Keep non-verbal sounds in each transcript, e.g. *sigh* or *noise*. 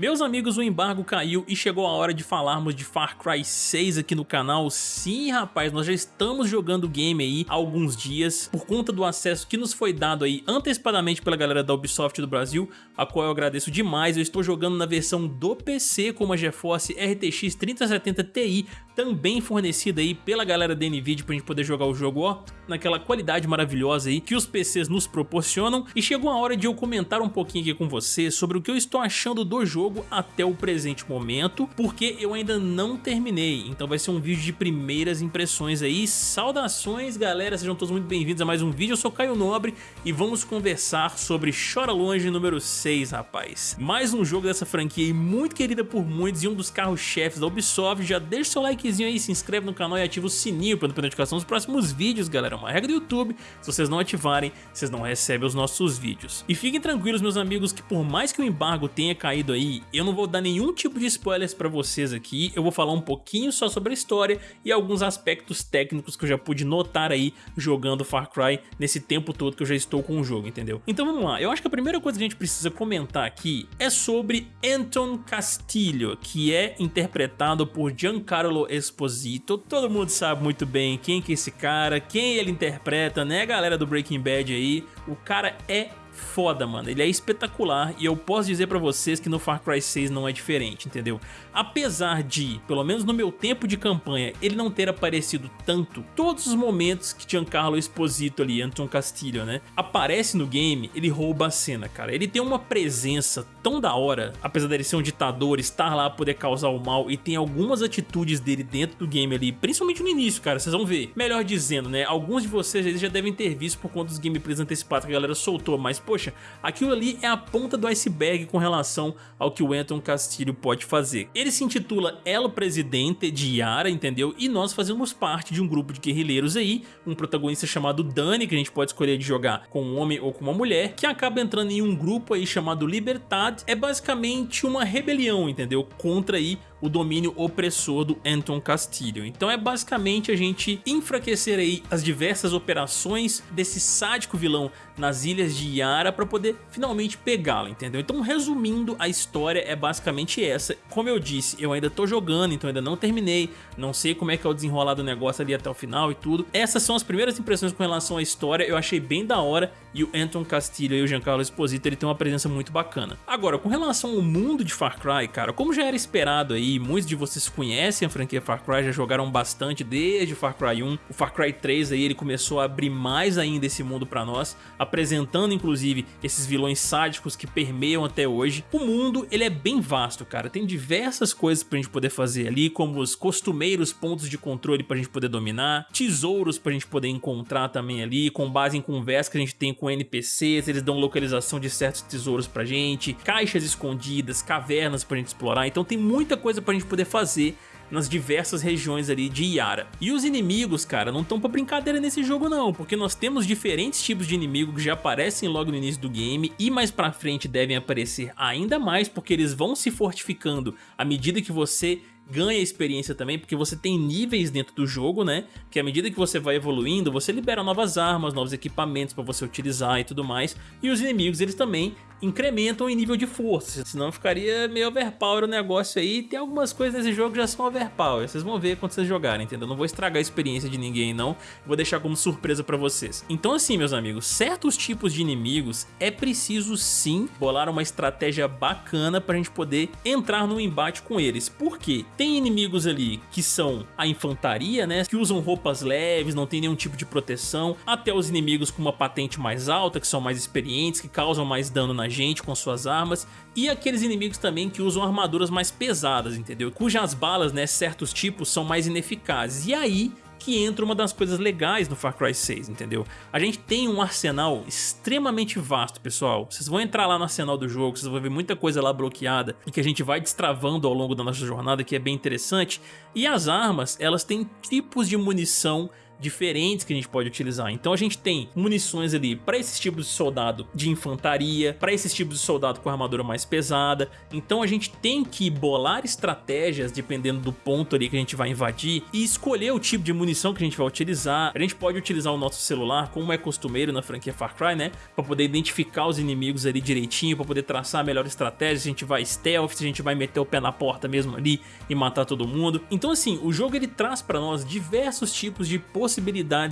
Meus amigos, o embargo caiu e chegou a hora de falarmos de Far Cry 6 aqui no canal. Sim, rapaz, nós já estamos jogando o game aí há alguns dias por conta do acesso que nos foi dado aí antecipadamente pela galera da Ubisoft do Brasil, a qual eu agradeço demais. Eu estou jogando na versão do PC com uma GeForce RTX 3070 Ti, também fornecida aí pela galera da NVIDIA pra gente poder jogar o jogo, ó, naquela qualidade maravilhosa aí que os PCs nos proporcionam. E chegou a hora de eu comentar um pouquinho aqui com você sobre o que eu estou achando do jogo jogo até o presente momento, porque eu ainda não terminei, então vai ser um vídeo de primeiras impressões aí. Saudações galera, sejam todos muito bem-vindos a mais um vídeo, eu sou Caio Nobre e vamos conversar sobre Chora Longe número 6, rapaz. Mais um jogo dessa franquia aí, muito querida por muitos e um dos carros-chefes da Ubisoft, já deixa seu likezinho aí, se inscreve no canal e ativa o sininho para não perder notificação dos próximos vídeos, galera, é uma regra do YouTube, se vocês não ativarem, vocês não recebem os nossos vídeos. E fiquem tranquilos meus amigos que por mais que o embargo tenha caído aí eu não vou dar nenhum tipo de spoilers pra vocês aqui, eu vou falar um pouquinho só sobre a história e alguns aspectos técnicos que eu já pude notar aí jogando Far Cry nesse tempo todo que eu já estou com o jogo, entendeu? Então vamos lá, eu acho que a primeira coisa que a gente precisa comentar aqui é sobre Anton Castillo, que é interpretado por Giancarlo Esposito, todo mundo sabe muito bem quem que é esse cara, quem ele interpreta, né galera do Breaking Bad aí, o cara é foda, mano. Ele é espetacular e eu posso dizer pra vocês que no Far Cry 6 não é diferente, entendeu? Apesar de, pelo menos no meu tempo de campanha, ele não ter aparecido tanto, todos os momentos que Giancarlo Esposito ali, Anton Castillo, né, aparece no game, ele rouba a cena, cara. Ele tem uma presença tão da hora, apesar dele ser um ditador, estar lá poder causar o mal e tem algumas atitudes dele dentro do game ali, principalmente no início, cara, vocês vão ver. Melhor dizendo, né, alguns de vocês já devem ter visto por conta dos gameplays antecipados que a galera soltou, mas poxa, aquilo ali é a ponta do iceberg com relação ao que o Anton Castillo pode fazer. Ele se intitula El Presidente de Yara, entendeu? E nós fazemos parte de um grupo de guerrilheiros aí, um protagonista chamado Dani, que a gente pode escolher de jogar com um homem ou com uma mulher, que acaba entrando em um grupo aí chamado Libertad. É basicamente uma rebelião, entendeu? Contra aí o domínio opressor do Anton Castillo. Então é basicamente a gente enfraquecer aí as diversas operações desse sádico vilão nas ilhas de Yara para poder finalmente pegá-lo, entendeu? Então resumindo, a história é basicamente essa. Como eu disse, eu ainda tô jogando, então ainda não terminei, não sei como é que é o desenrolar do negócio ali até o final e tudo. Essas são as primeiras impressões com relação à história, eu achei bem da hora e o Anton Castillo e o Giancarlo Esposito ele tem uma presença muito bacana. Agora, com relação ao mundo de Far Cry, cara, como já era esperado aí, muitos de vocês conhecem a franquia Far Cry, já jogaram bastante desde Far Cry 1, o Far Cry 3 aí ele começou a abrir mais ainda esse mundo pra nós, apresentando inclusive esses vilões sádicos que permeiam até hoje. O mundo ele é bem vasto, cara, tem diversas coisas pra gente poder fazer ali, como os costumeiros pontos de controle pra gente poder dominar, tesouros pra gente poder encontrar também ali, com base em conversa que a gente tem com NPCs, eles dão localização de certos tesouros pra gente, caixas escondidas, cavernas pra gente explorar, então tem muita coisa pra gente poder fazer nas diversas regiões ali de Yara. E os inimigos, cara, não estão pra brincadeira nesse jogo não, porque nós temos diferentes tipos de inimigo que já aparecem logo no início do game e mais pra frente devem aparecer ainda mais porque eles vão se fortificando à medida que você ganha experiência também, porque você tem níveis dentro do jogo, né? Que à medida que você vai evoluindo, você libera novas armas, novos equipamentos para você utilizar e tudo mais. E os inimigos, eles também incrementam em nível de força, senão ficaria meio overpower o negócio aí. Tem algumas coisas nesse jogo que já são overpower, vocês vão ver quando vocês jogarem, entendeu? Não vou estragar a experiência de ninguém não, vou deixar como surpresa pra vocês. Então assim, meus amigos, certos tipos de inimigos é preciso sim bolar uma estratégia bacana pra gente poder entrar no embate com eles. Por quê? Tem inimigos ali que são a infantaria, né, que usam roupas leves, não tem nenhum tipo de proteção, até os inimigos com uma patente mais alta, que são mais experientes, que causam mais dano na gente com suas armas e aqueles inimigos também que usam armaduras mais pesadas, entendeu? Cujas balas, né, certos tipos são mais ineficazes. E aí que entra uma das coisas legais no Far Cry 6, entendeu? A gente tem um arsenal extremamente vasto, pessoal. Vocês vão entrar lá no arsenal do jogo, vocês vão ver muita coisa lá bloqueada e que a gente vai destravando ao longo da nossa jornada, que é bem interessante. E as armas, elas têm tipos de munição diferentes que a gente pode utilizar. Então a gente tem munições ali para esses tipos de soldado de infantaria, para esses tipos de soldado com armadura mais pesada. Então a gente tem que bolar estratégias dependendo do ponto ali que a gente vai invadir e escolher o tipo de munição que a gente vai utilizar. A gente pode utilizar o nosso celular, como é costumeiro na franquia Far Cry, né? Para poder identificar os inimigos ali direitinho, para poder traçar a melhor estratégia, se a gente vai stealth, se a gente vai meter o pé na porta mesmo ali e matar todo mundo. Então assim, o jogo ele traz para nós diversos tipos de possibilidades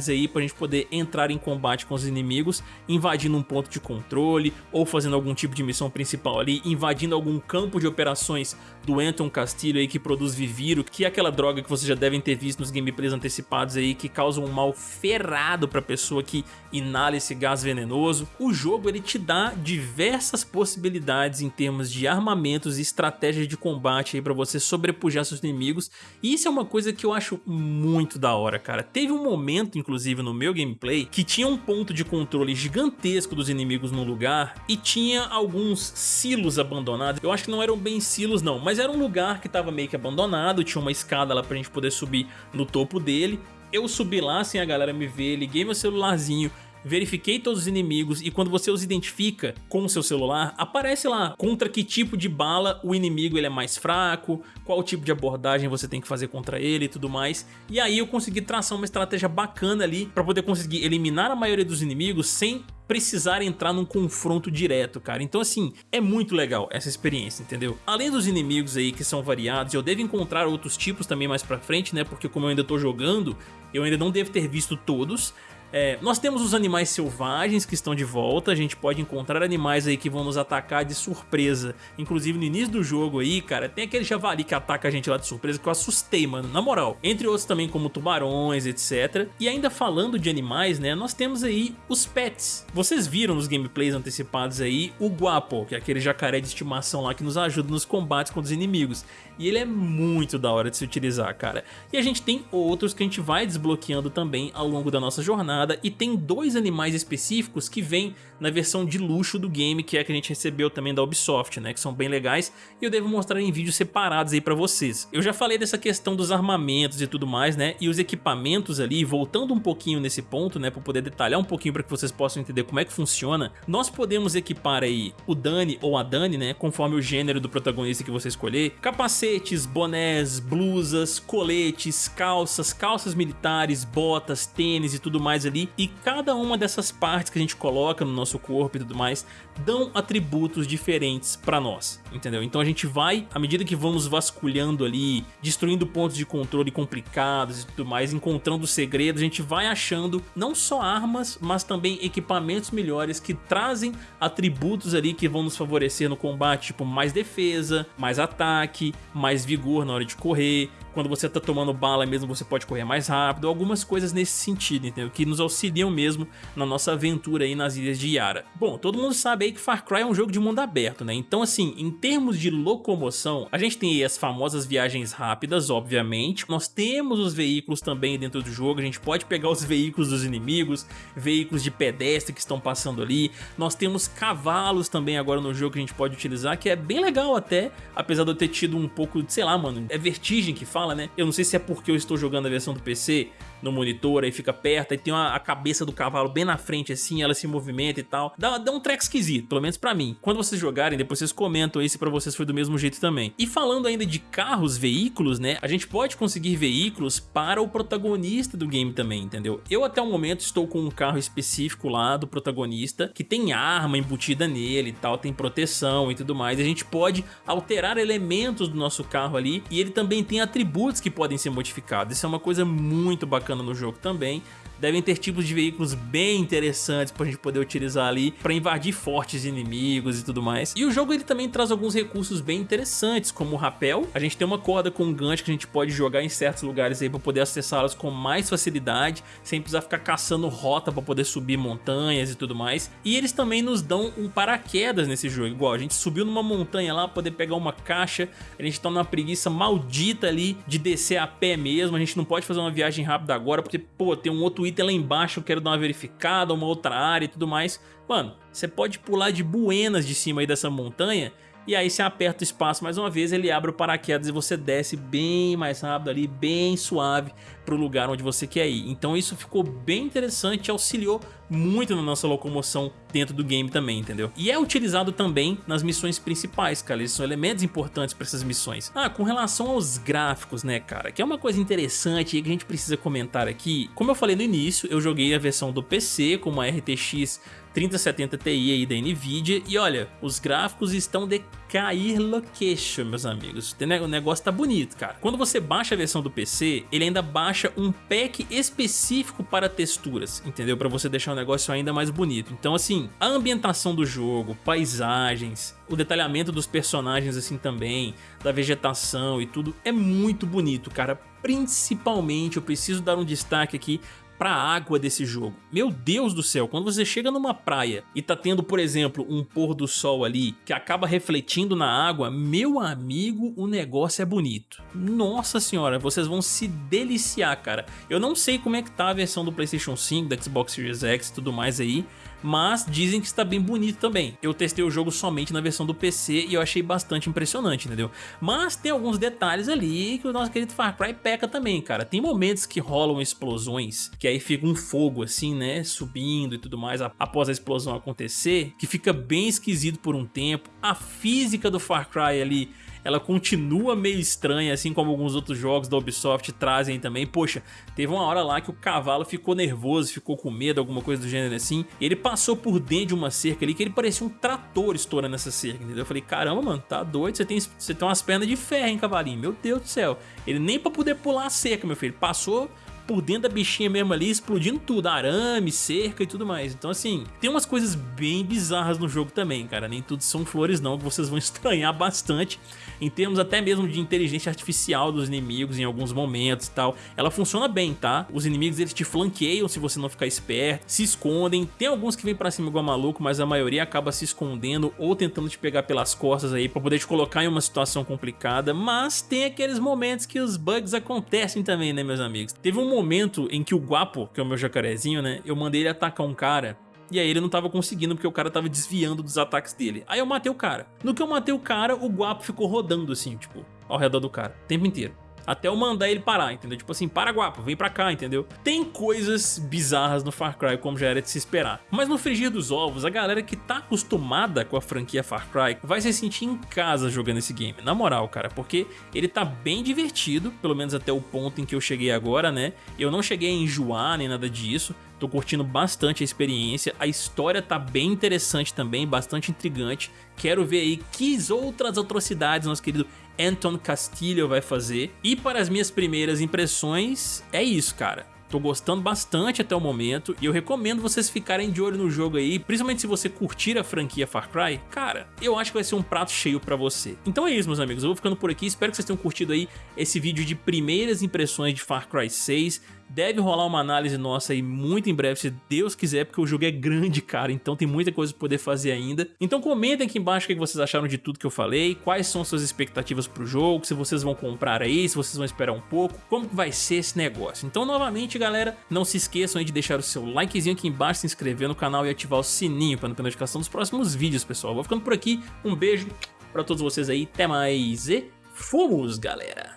aí para a gente poder entrar em combate com os inimigos, invadindo um ponto de controle ou fazendo algum tipo de missão principal ali, invadindo algum campo de operações do Anton Castilho aí que produz Viviro, que é aquela droga que vocês já devem ter visto nos gameplays antecipados aí, que causa um mal ferrado pra pessoa que inala esse gás venenoso. O jogo ele te dá diversas possibilidades em termos de armamentos e estratégias de combate aí pra você sobrepujar seus inimigos, e isso é uma coisa que eu acho muito da hora, cara. Teve um momento, inclusive, no meu gameplay, que tinha um ponto de controle gigantesco dos inimigos no lugar e tinha alguns silos abandonados. Eu acho que não eram bem silos não, mas era um lugar que estava meio que abandonado, tinha uma escada lá pra gente poder subir no topo dele. Eu subi lá sem a galera me ver, liguei meu celularzinho, verifiquei todos os inimigos e quando você os identifica com o seu celular, aparece lá contra que tipo de bala o inimigo ele é mais fraco, qual tipo de abordagem você tem que fazer contra ele e tudo mais. E aí eu consegui traçar uma estratégia bacana ali para poder conseguir eliminar a maioria dos inimigos sem precisar entrar num confronto direto, cara. Então assim, é muito legal essa experiência, entendeu? Além dos inimigos aí que são variados, eu devo encontrar outros tipos também mais pra frente, né? Porque como eu ainda tô jogando, eu ainda não devo ter visto todos, é, nós temos os animais selvagens que estão de volta, a gente pode encontrar animais aí que vão nos atacar de surpresa. Inclusive no início do jogo aí, cara, tem aquele javali que ataca a gente lá de surpresa que eu assustei, mano, na moral. Entre outros também como tubarões, etc. E ainda falando de animais, né, nós temos aí os pets. Vocês viram nos gameplays antecipados aí o Guapo, que é aquele jacaré de estimação lá que nos ajuda nos combates contra os inimigos. E ele é muito da hora de se utilizar, cara. E a gente tem outros que a gente vai desbloqueando também ao longo da nossa jornada. E tem dois animais específicos que vêm na versão de luxo do game, que é a que a gente recebeu também da Ubisoft, né? Que são bem legais. E eu devo mostrar em vídeos separados aí pra vocês. Eu já falei dessa questão dos armamentos e tudo mais, né? E os equipamentos ali, voltando um pouquinho nesse ponto, né? Pra poder detalhar um pouquinho para que vocês possam entender como é que funciona. Nós podemos equipar aí o Dani ou a Dani, né? Conforme o gênero do protagonista que você escolher. Capacete capacetes, bonés, blusas, coletes, calças, calças militares, botas, tênis e tudo mais ali. E cada uma dessas partes que a gente coloca no nosso corpo e tudo mais dão atributos diferentes para nós, entendeu? Então a gente vai, à medida que vamos vasculhando ali, destruindo pontos de controle complicados e tudo mais, encontrando segredos, a gente vai achando não só armas, mas também equipamentos melhores que trazem atributos ali que vão nos favorecer no combate, tipo mais defesa, mais ataque, mais vigor na hora de correr, quando você tá tomando bala mesmo você pode correr mais rápido, algumas coisas nesse sentido, entendeu? Que nos auxiliam mesmo na nossa aventura aí nas ilhas de Yara. Bom, todo mundo sabe aí que Far Cry é um jogo de mundo aberto, né? Então assim, em termos de locomoção, a gente tem aí as famosas viagens rápidas, obviamente. Nós temos os veículos também dentro do jogo, a gente pode pegar os *laughs* veículos dos inimigos, veículos de pedestre que estão passando ali. Nós temos cavalos também agora no jogo que a gente pode utilizar, que é bem legal até, apesar de eu ter tido um pouco, sei lá, mano, é vertigem que fala, né? Eu não sei se é porque eu estou jogando a versão do PC, no monitor, aí fica perto, aí tem uma, a cabeça do cavalo bem na frente assim, ela se movimenta e tal. Dá, dá um track esquisito, pelo menos pra mim. Quando vocês jogarem, depois vocês comentam aí se pra vocês foi do mesmo jeito também. E falando ainda de carros, veículos, né, a gente pode conseguir veículos para o protagonista do game também, entendeu? Eu até o momento estou com um carro específico lá do protagonista, que tem arma embutida nele e tal, tem proteção e tudo mais. A gente pode alterar elementos do nosso carro ali e ele também tem atributos que podem ser modificados. Isso é uma coisa muito bacana bacana no jogo também devem ter tipos de veículos bem interessantes pra gente poder utilizar ali pra invadir fortes inimigos e tudo mais. E o jogo ele também traz alguns recursos bem interessantes, como o rapel. A gente tem uma corda com um gancho que a gente pode jogar em certos lugares aí pra poder acessá-las com mais facilidade, sem precisar ficar caçando rota pra poder subir montanhas e tudo mais. E eles também nos dão um paraquedas nesse jogo, igual a gente subiu numa montanha lá, poder pegar uma caixa, a gente tá numa preguiça maldita ali de descer a pé mesmo, a gente não pode fazer uma viagem rápida agora, porque, pô, tem um outro item lá embaixo, eu quero dar uma verificada, uma outra área e tudo mais. Mano, você pode pular de buenas de cima aí dessa montanha e aí você aperta o espaço mais uma vez, ele abre o paraquedas e você desce bem mais rápido ali, bem suave para o lugar onde você quer ir. Então isso ficou bem interessante, auxiliou muito na nossa locomoção dentro do game também, entendeu? E é utilizado também nas missões principais, cara, eles são elementos importantes para essas missões. Ah, com relação aos gráficos, né, cara, que é uma coisa interessante que a gente precisa comentar aqui. Como eu falei no início, eu joguei a versão do PC com uma RTX 3070 Ti aí da Nvidia e olha, os gráficos estão de cair location, meus amigos. O negócio tá bonito, cara. Quando você baixa a versão do PC, ele ainda baixa um pack específico para texturas, entendeu? Para você deixar o negócio ainda mais bonito. Então assim, a ambientação do jogo, paisagens, o detalhamento dos personagens assim também, da vegetação e tudo, é muito bonito, cara. Principalmente, eu preciso dar um destaque aqui pra água desse jogo. Meu Deus do céu, quando você chega numa praia e tá tendo, por exemplo, um pôr do sol ali que acaba refletindo na água, meu amigo, o negócio é bonito. Nossa senhora, vocês vão se deliciar, cara. Eu não sei como é que tá a versão do Playstation 5, da Xbox Series X e tudo mais aí, mas dizem que está bem bonito também. Eu testei o jogo somente na versão do PC e eu achei bastante impressionante, entendeu? Mas tem alguns detalhes ali que o nosso querido Far Cry peca também, cara. Tem momentos que rolam explosões, que aí fica um fogo assim, né, subindo e tudo mais após a explosão acontecer, que fica bem esquisito por um tempo. A física do Far Cry ali ela continua meio estranha, assim como alguns outros jogos da Ubisoft trazem também. Poxa, teve uma hora lá que o cavalo ficou nervoso, ficou com medo, alguma coisa do gênero assim, e ele passou por dentro de uma cerca ali que ele parecia um trator estourando essa cerca, entendeu? Eu falei, caramba, mano, tá doido, você tem, você tem umas pernas de ferro, hein, cavalinho? Meu Deus do céu. Ele nem pra poder pular a cerca, meu filho, passou por dentro da bichinha mesmo ali, explodindo tudo, arame, cerca e tudo mais. Então assim, tem umas coisas bem bizarras no jogo também, cara, nem tudo são flores não, que vocês vão *laughs* estranhar bastante, em termos até mesmo de inteligência artificial dos inimigos em alguns momentos e tal. Ela funciona bem, tá? Os inimigos eles te flanqueiam se você não ficar esperto, se escondem, tem alguns que vêm pra cima igual maluco, mas a maioria acaba se escondendo ou tentando te pegar pelas costas aí pra poder te colocar em uma situação complicada, mas tem aqueles momentos que os bugs acontecem também, né meus amigos? Teve um momento em que o Guapo, que é o meu jacarezinho, né? Eu mandei ele atacar um cara e aí ele não tava conseguindo porque o cara tava desviando dos ataques dele. Aí eu matei o cara. No que eu matei o cara, o Guapo ficou rodando assim, tipo, ao redor do cara, o tempo inteiro até eu mandar ele parar, entendeu? Tipo assim, para guapo, vem pra cá, entendeu? Tem coisas bizarras no Far Cry, como já era de se esperar. Mas no frigir dos ovos, a galera que tá acostumada com a franquia Far Cry vai se sentir em casa jogando esse game, na moral, cara, porque ele tá bem divertido, pelo menos até o ponto em que eu cheguei agora, né? Eu não cheguei a enjoar nem nada disso, Tô curtindo bastante a experiência, a história tá bem interessante também, bastante intrigante. Quero ver aí que outras atrocidades nosso querido Anton Castillo vai fazer. E para as minhas primeiras impressões, é isso, cara. Tô gostando bastante até o momento e eu recomendo vocês ficarem de olho no jogo aí, principalmente se você curtir a franquia Far Cry. Cara, eu acho que vai ser um prato cheio pra você. Então é isso, meus amigos. Eu vou ficando por aqui. Espero que vocês tenham curtido aí esse vídeo de primeiras impressões de Far Cry 6. Deve rolar uma análise nossa aí muito em breve, se Deus quiser, porque o jogo é grande, cara, então tem muita coisa pra poder fazer ainda. Então comentem aqui embaixo o que vocês acharam de tudo que eu falei, quais são suas expectativas pro jogo, se vocês vão comprar aí, se vocês vão esperar um pouco, como que vai ser esse negócio. Então, novamente, galera, não se esqueçam de deixar o seu likezinho aqui embaixo, se inscrever no canal e ativar o sininho para não perder notificação dos próximos vídeos, pessoal. Vou ficando por aqui, um beijo pra todos vocês aí, até mais e fomos, galera!